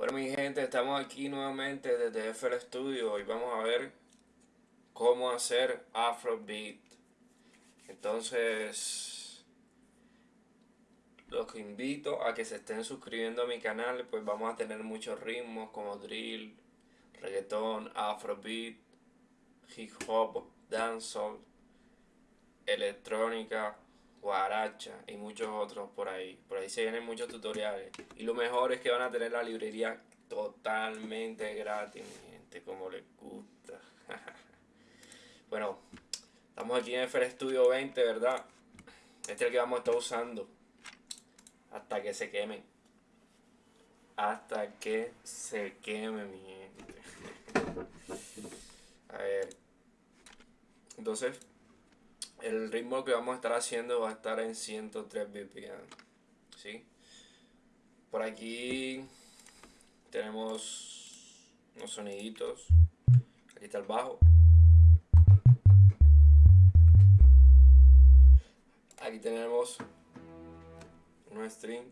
Bueno mi gente, estamos aquí nuevamente desde FL Studio y vamos a ver cómo hacer Afrobeat. Entonces, los invito a que se estén suscribiendo a mi canal, pues vamos a tener muchos ritmos como drill, reggaetón, Afrobeat, hip hop, dancehall, electrónica, guaracha y muchos otros por ahí. Por ahí se vienen muchos tutoriales. Y lo mejor es que van a tener la librería totalmente gratis, mi gente, como les gusta. bueno, estamos aquí en FL Studio 20, ¿verdad? Este es el que vamos a estar usando hasta que se quemen. Hasta que se queme, mi gente. a ver. Entonces, el ritmo que vamos a estar haciendo va a estar en 103 BPM. ¿sí? Por aquí tenemos unos soniditos. Aquí está el bajo. Aquí tenemos un string.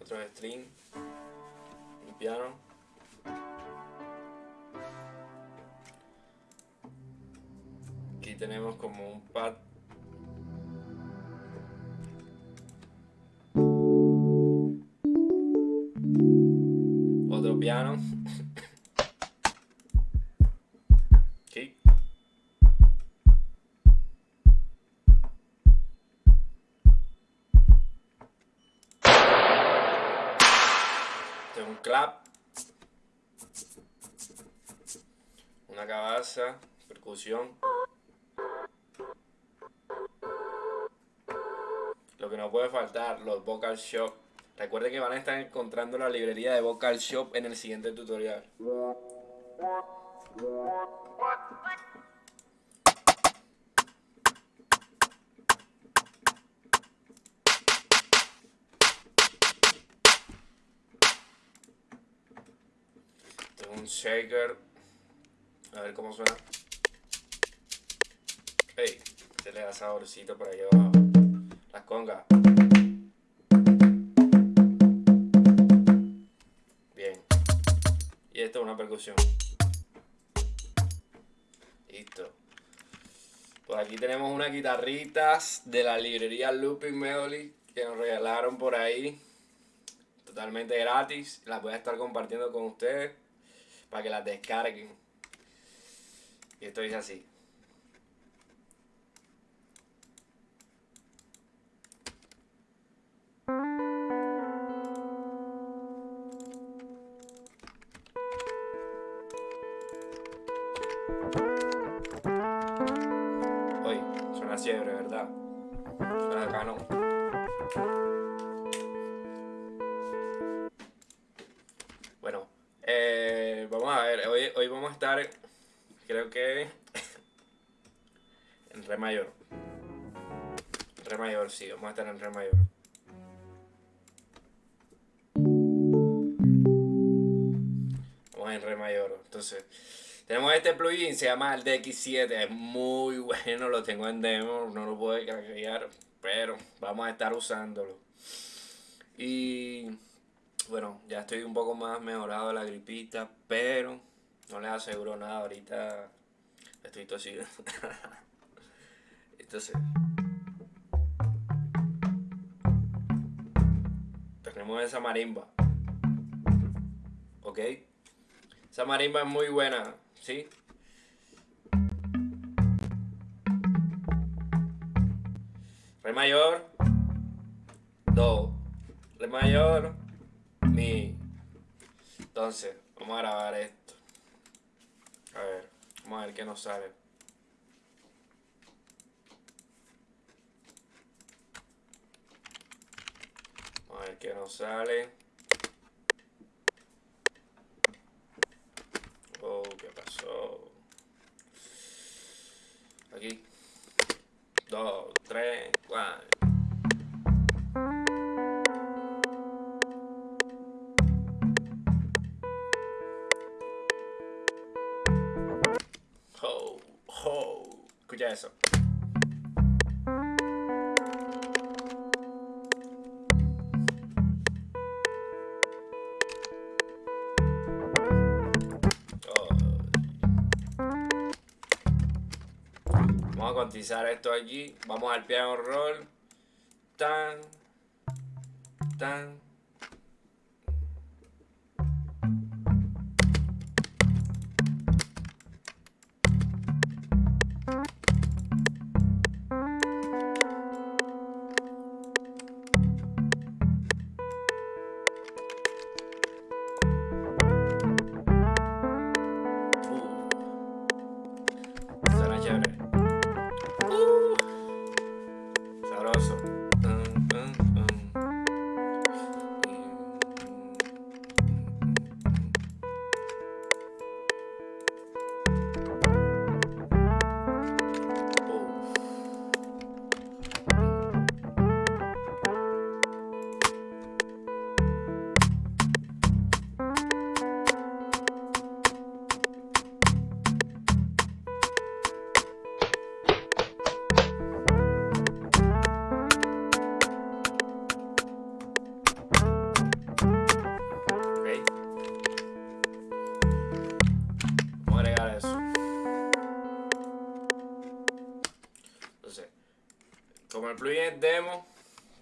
Otro string. Un piano. Tenemos como un pad otro piano. Aquí un clap. Una cabaza percusión no puede faltar, los Vocal Shop. Recuerden que van a estar encontrando la librería de Vocal Shop en el siguiente tutorial. Tengo un shaker. A ver cómo suena. Hey, se le da saborcito por ahí abajo. Las congas. Esto es una percusión. Listo. Pues aquí tenemos unas guitarritas de la librería Looping Melody que nos regalaron por ahí. Totalmente gratis. Las voy a estar compartiendo con ustedes para que las descarguen. Y esto dice así. Vamos a ver, hoy, hoy vamos a estar, creo que en re mayor. Re mayor, sí, vamos a estar en re mayor. Vamos en re mayor, entonces... Tenemos este plugin, se llama el DX7, es muy bueno, lo tengo en demo, no lo puedo cargar, pero vamos a estar usándolo. Y bueno, ya estoy un poco más mejorado de la gripita, pero no les aseguro nada, ahorita estoy tosido. Entonces, tenemos esa marimba, ¿ok? Esa marimba es muy buena. ¿sí? Re mayor, do, re mayor, mi. Entonces, vamos a grabar esto. A ver, vamos a ver qué nos sale. Vamos a ver qué nos sale. Aquí. Dos, tres, cuatro. Eso. Oh. Vamos a cuantizar esto aquí. Vamos al piano roll. Tan. Tan.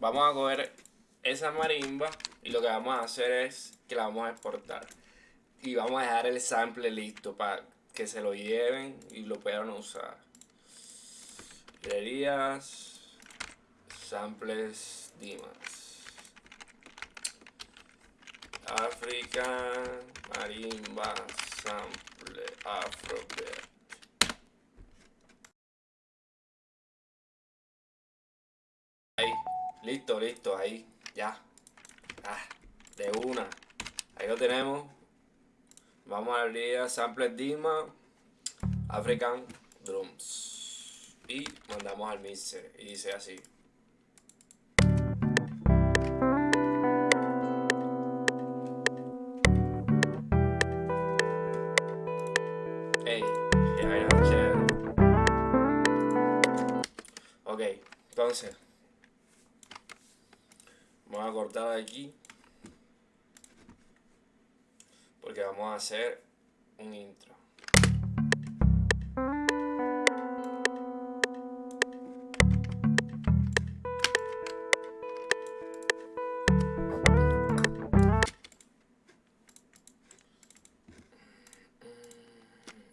Vamos a coger esa marimba y lo que vamos a hacer es que la vamos a exportar. Y vamos a dejar el sample listo para que se lo lleven y lo puedan usar. Librerías, samples, dimas. África, marimba, sample, afrobeat. Listo, listo, ahí, ya. Ah, de una. Ahí lo tenemos. Vamos a abrir a Sample Dima African Drums. Y mandamos al mixer. Y dice así. Hey, Ok, entonces Vamos a cortar aquí. Porque vamos a hacer un intro.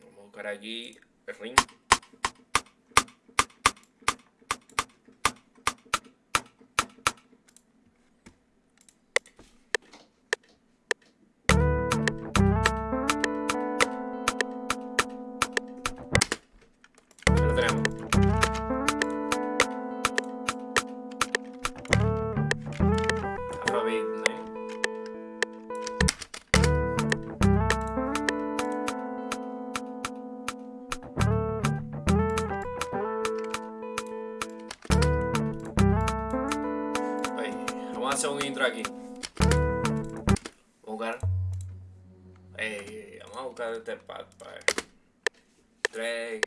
Vamos a buscar aquí el ring. Hacer un intro aquí. Buscar. Eh, vamos a buscar este pad para ver. 3.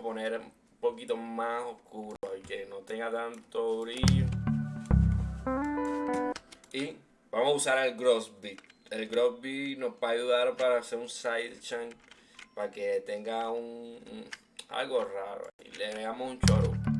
Poner un poquito más oscuro, que no tenga tanto brillo. Y vamos a usar el Gross Beat. El Gross Beat nos va a ayudar para hacer un sidechain para que tenga un, algo raro. Y le damos un choro.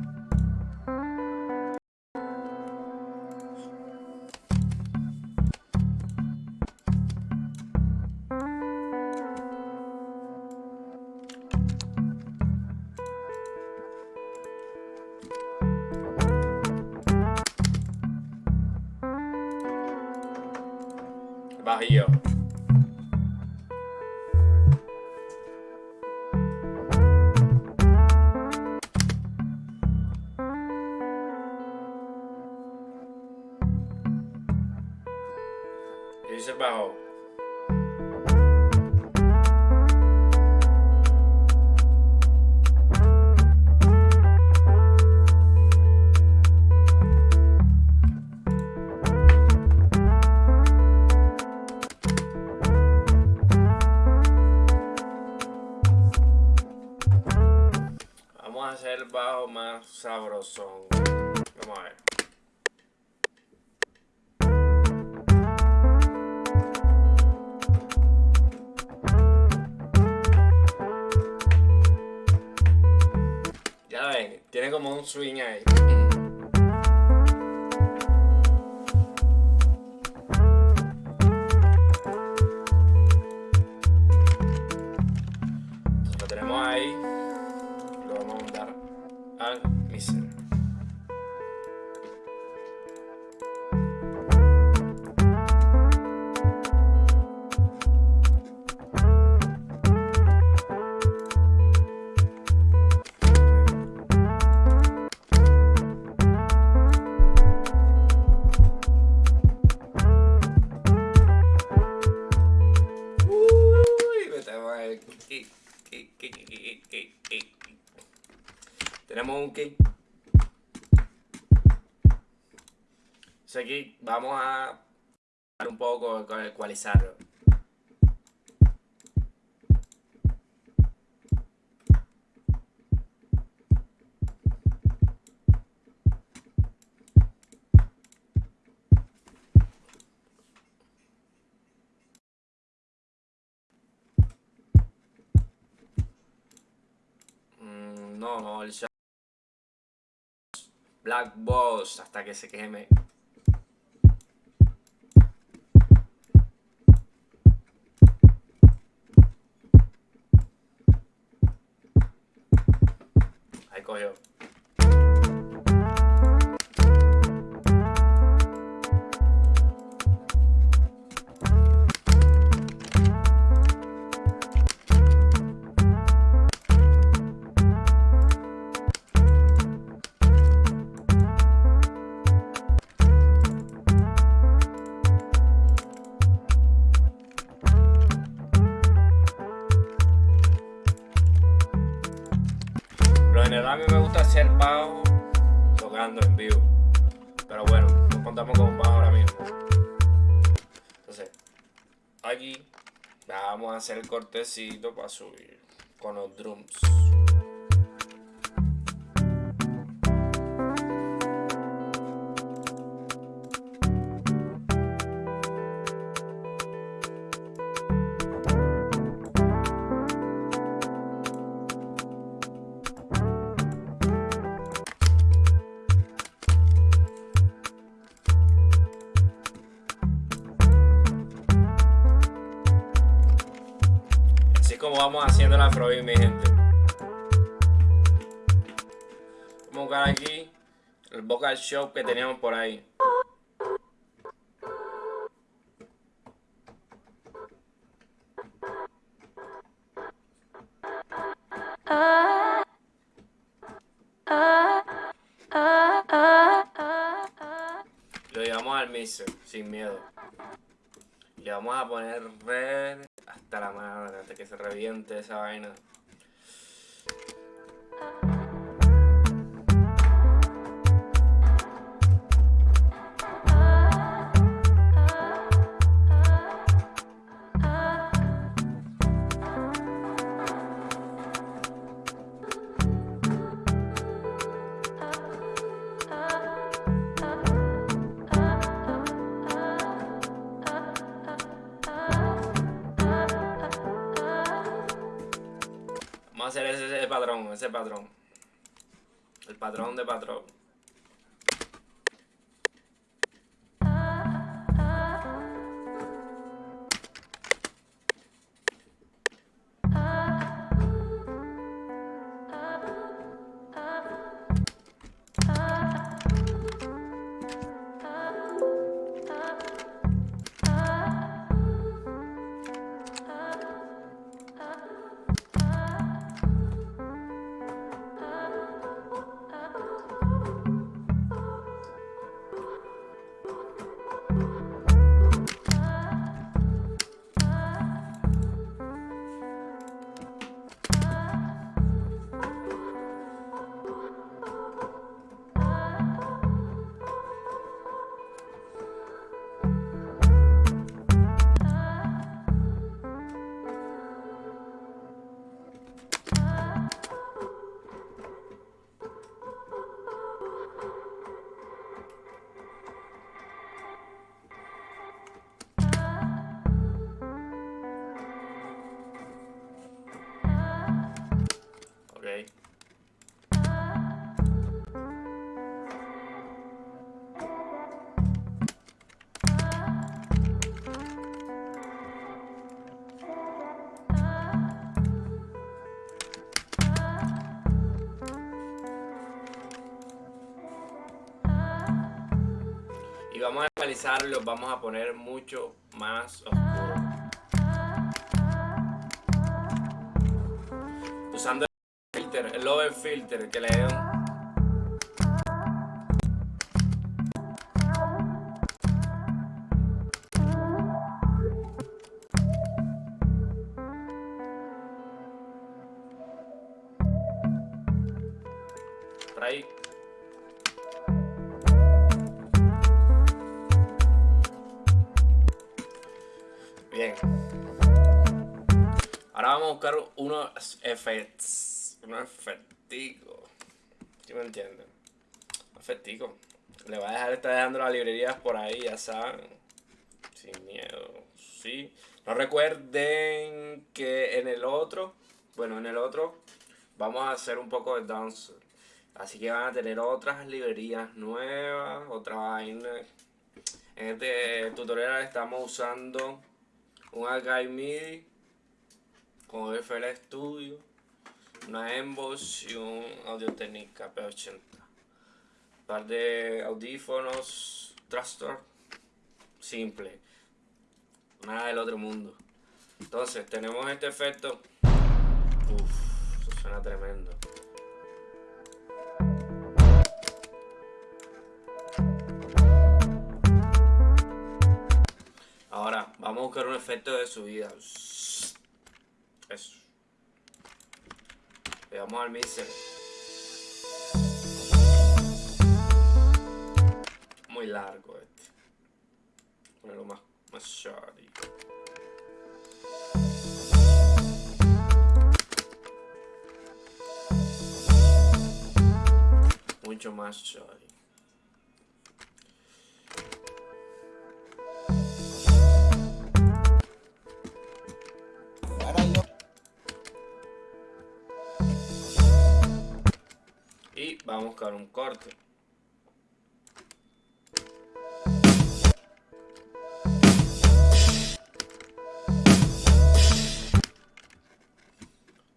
Y Kick vamos a un poco con ecualizarlo. No, no, el. Black Boss hasta que se queme. Ahí aquí vamos a hacer el cortecito para subir con los drums. Vamos haciendo la afrobeat, mi gente. Vamos a buscar aquí el vocal show que teníamos por ahí. Lo llevamos al mixer, sin miedo. China. El patrón de patrón. Los vamos a poner mucho más oscuros. Usando el filter, el over filter que le dio efectos. Unos efecticos. ¿Sí me entienden? Efecticos. Le voy a dejar estar dejando las librerías por ahí, ya saben. Sin miedo. Sí. No recuerden que en el otro. Bueno, en el otro. Vamos a hacer un poco de dance. Así que van a tener otras librerías nuevas. Otra vaina. En este tutorial estamos usando un Archive MIDI con FL Studio, una Emboss y un Audio Technica P80. Un par de audífonos Trustor simple, nada del otro mundo. Entonces tenemos este efecto. Uff, eso suena tremendo. Vamos a buscar un efecto de subida. Eso. Al mixer. Muy largo este. Ponerlo más, más shoddy. Mucho más shoddy. Vamos a buscar un corte.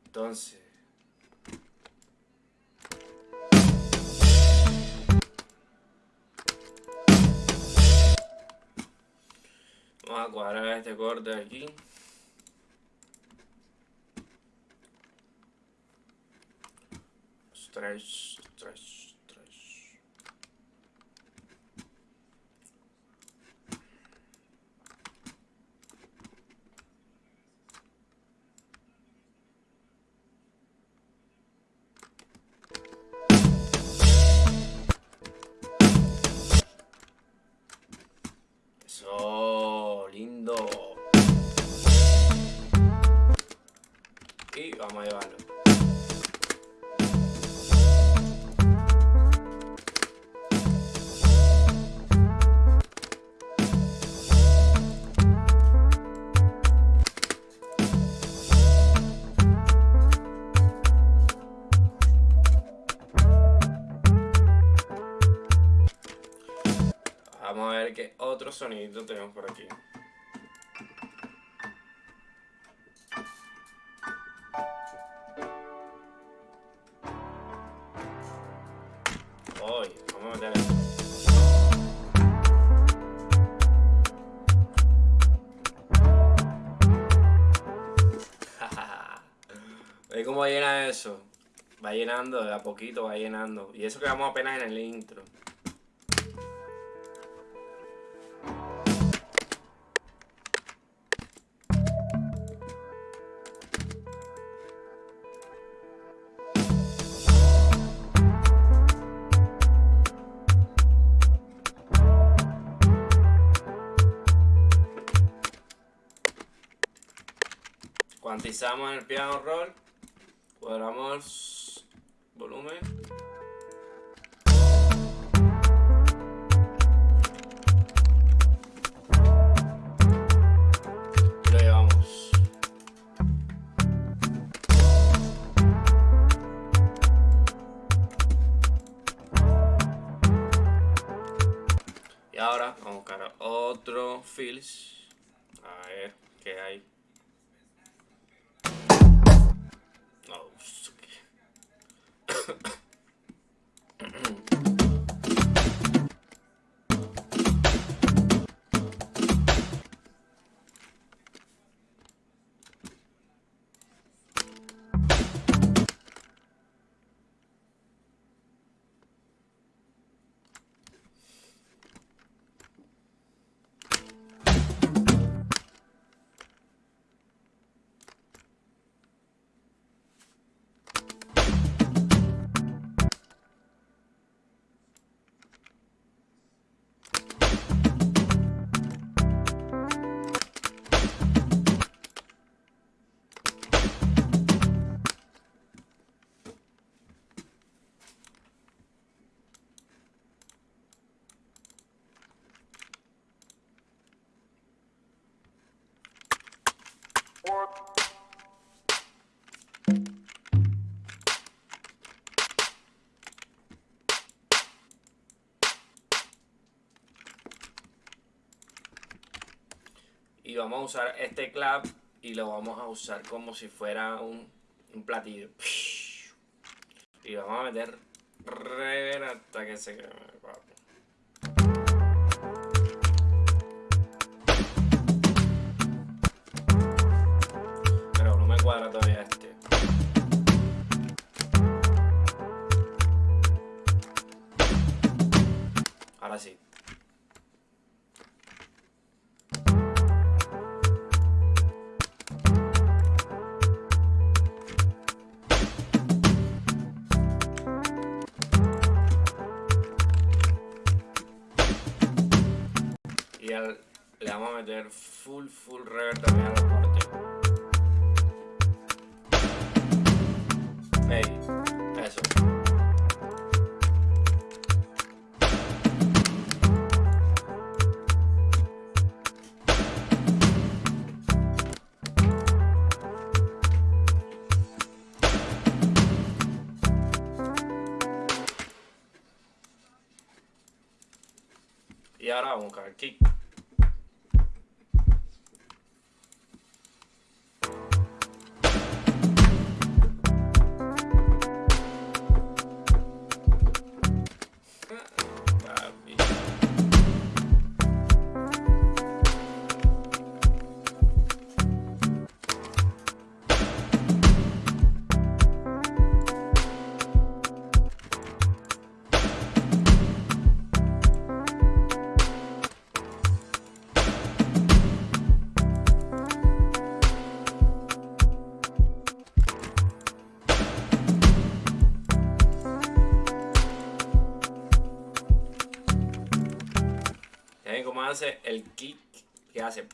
Entonces, vamos a cuadrar este corte aquí. Tres, tres. Vamos a ver qué otro sonido tenemos por aquí. Hoy, vamos a meter esto. ¿Veis cómo llena eso? Va llenando, de a poquito va llenando. Y eso que vamos apenas en el intro. Cuantizamos el piano roll, cuadramos volumen. Y lo llevamos. Y ahora vamos a buscar otro fills. Y vamos a usar este clap y lo vamos a usar como si fuera un, platillo. Y vamos a meter hasta que se queme. Le vamos a meter full, full reverb también a los cortes. Hey, eso. Y ahora vamos a buscar kick. El kick que hace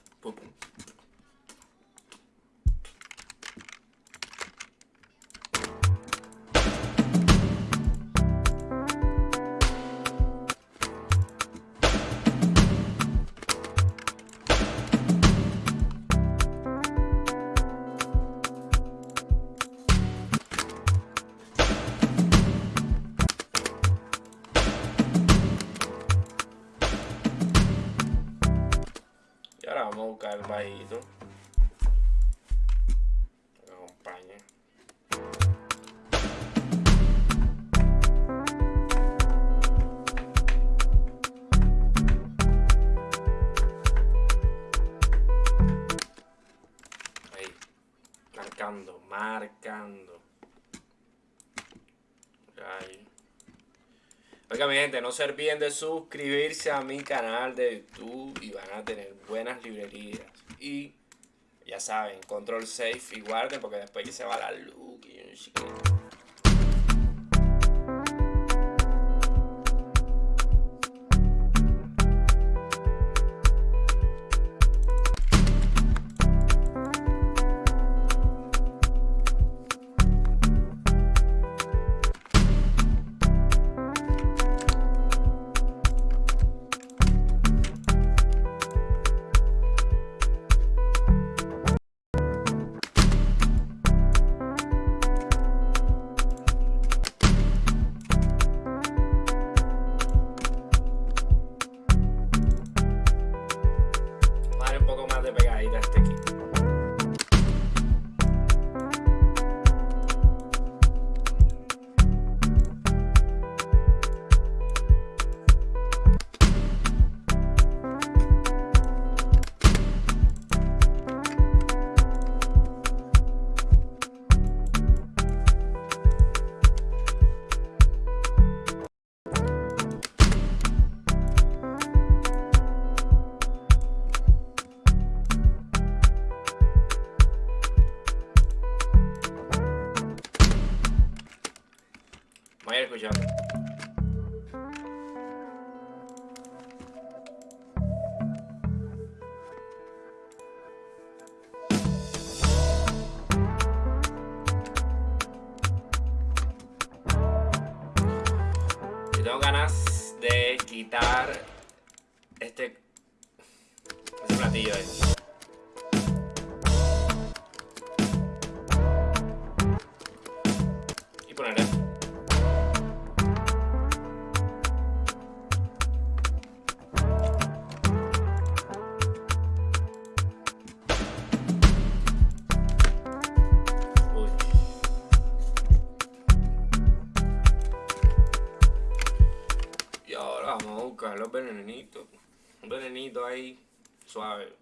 Que acompañe. Ahí. Marcando, marcando. Ahí. Oiga mi gente, no se olviden de suscribirse a mi canal de YouTube y van a tener buenas librerías. Y ya saben, control safe y guarden porque después que se va la luz sonido ahí suave.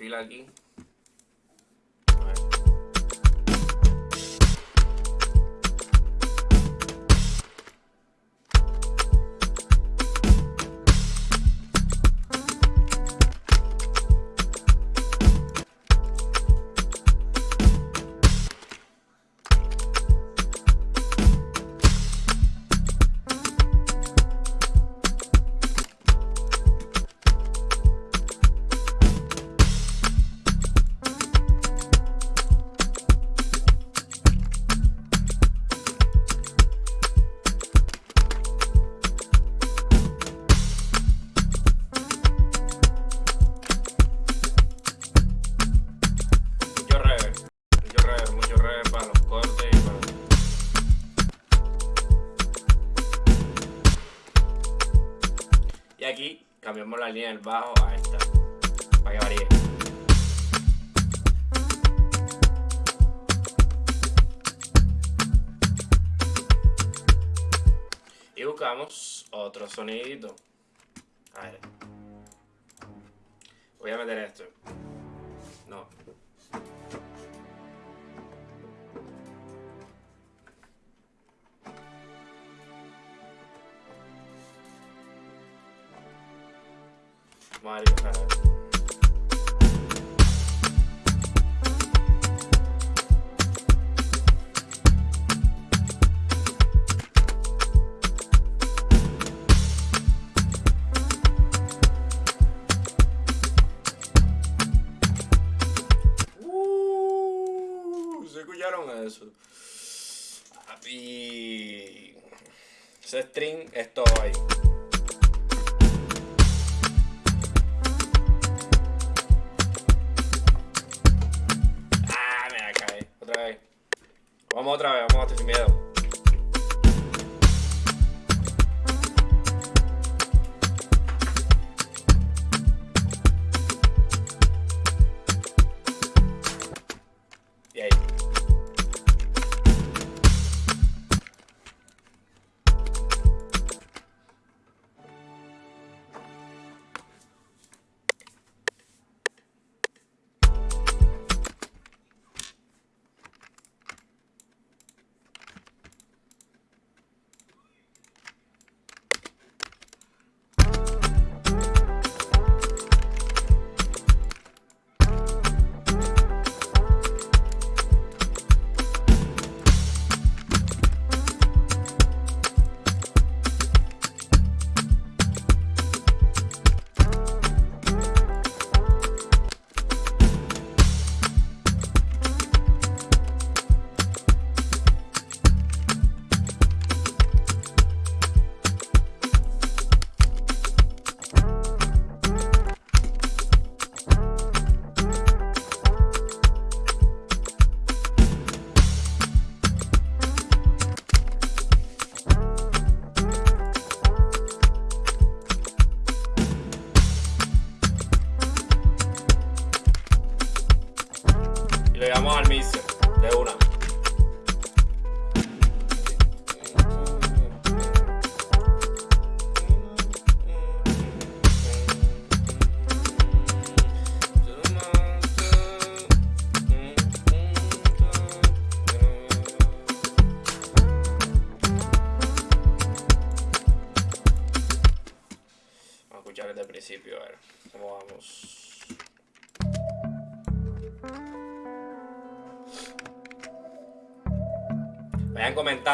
fila aquí. el bajo. Mario Canal. Uh, escucharon eso? Y ese string es ahí.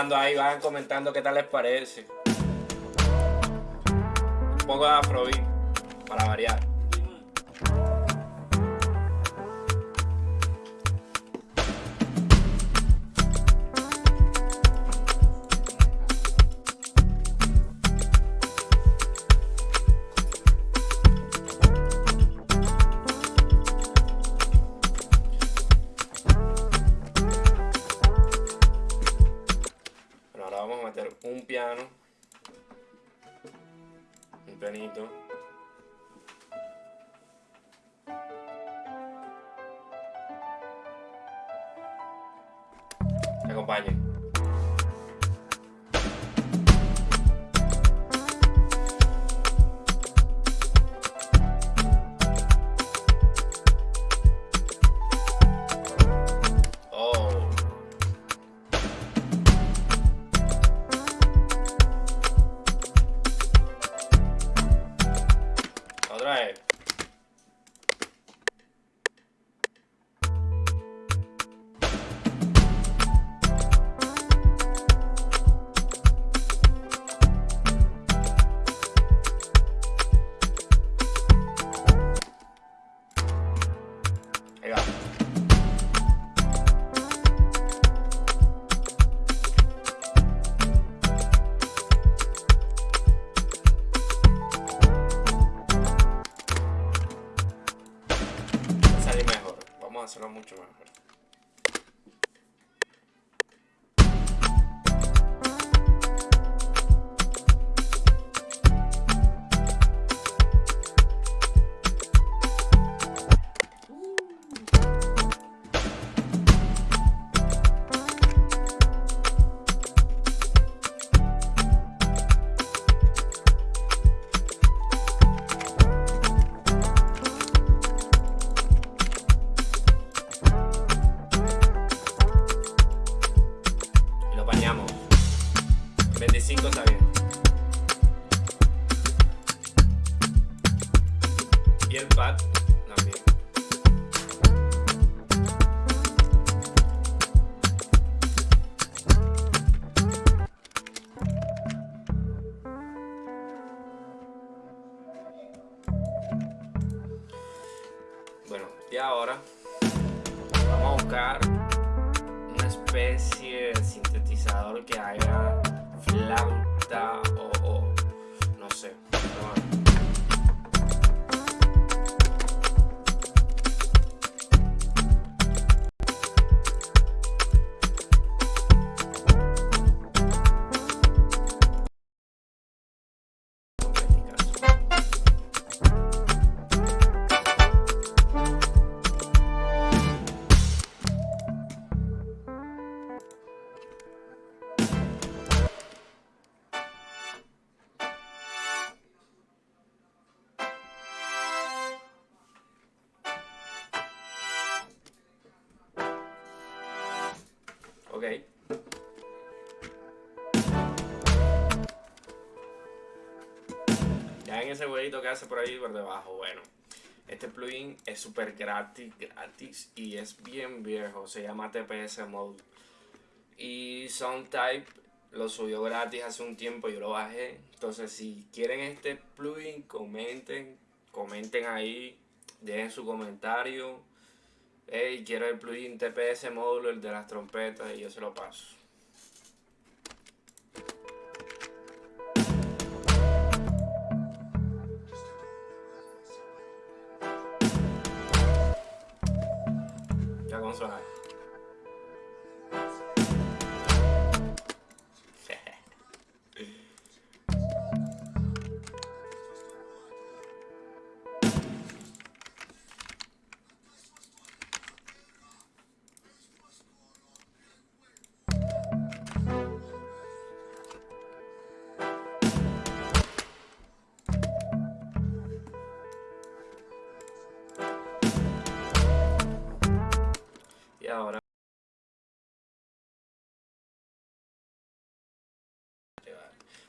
Comentando ahí, vayan comentando qué tal les parece. Un poco de afrobeat para variar. vamos a meter un piano. Un pianito. Acompañen. Ese huevito que hace por ahí por debajo. Bueno, este plugin es súper gratis, gratis y es bien viejo. Se llama TPS Mode. Y Soundtype lo subió gratis hace un tiempo, yo lo bajé. Entonces, si quieren este plugin, comenten, comenten ahí, dejen su comentario. Hey, quiero el plugin TPS Mode, el de las trompetas, y yo se lo paso.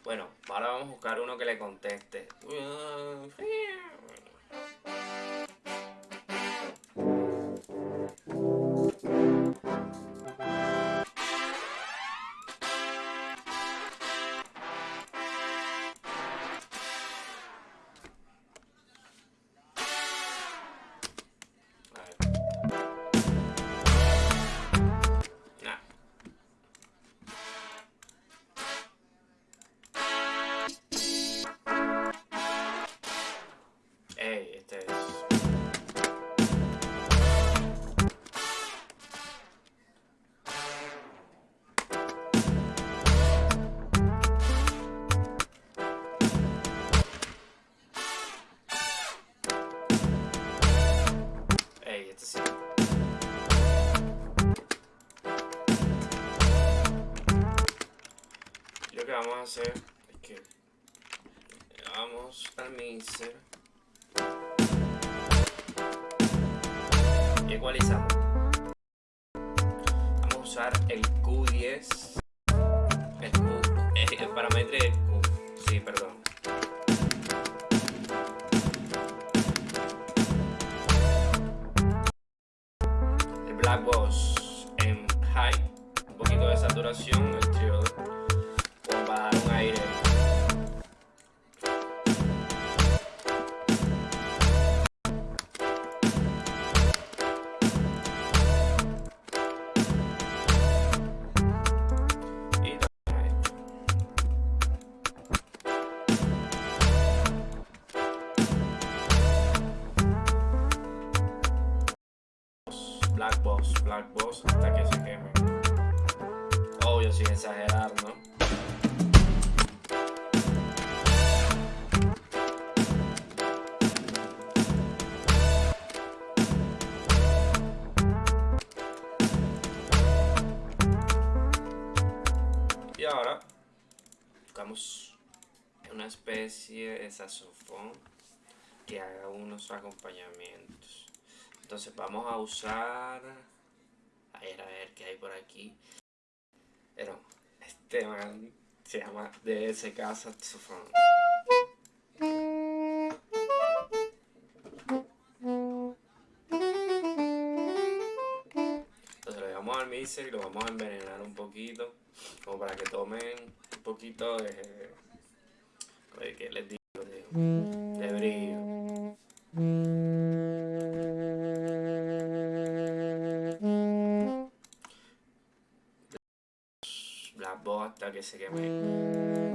Bueno, ahora vamos a buscar uno que le conteste. Hacer es que vamos al mixer y ecualizamos. Vamos a usar el especie de saxofón que haga unos acompañamientos. Entonces vamos a usar... A ver, a ver qué hay por aquí. Pero este man se llama DSK Saxophone. Entonces lo llevamos al mixer y lo vamos a envenenar un poquito. Como para que tomen un poquito de... de ¿Qué les digo? De, de brillo. Black Boss hasta que se queme.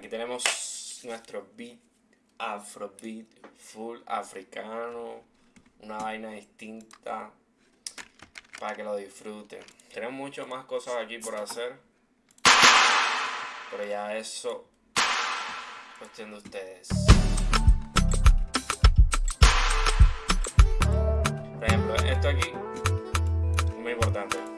Aquí tenemos nuestro beat afrobeat full africano, una vaina distinta para que lo disfruten. Tenemos muchas más cosas aquí por hacer, pero ya eso cuestión de ustedes. Por ejemplo, esto aquí, muy importante.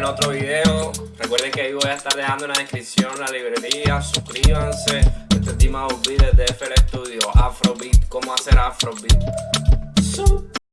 En otro video. Recuerden que ahí voy a estar dejando en la descripción la librería. Suscríbanse. Este tema de FL Studio, Afrobeat, cómo hacer Afrobeat.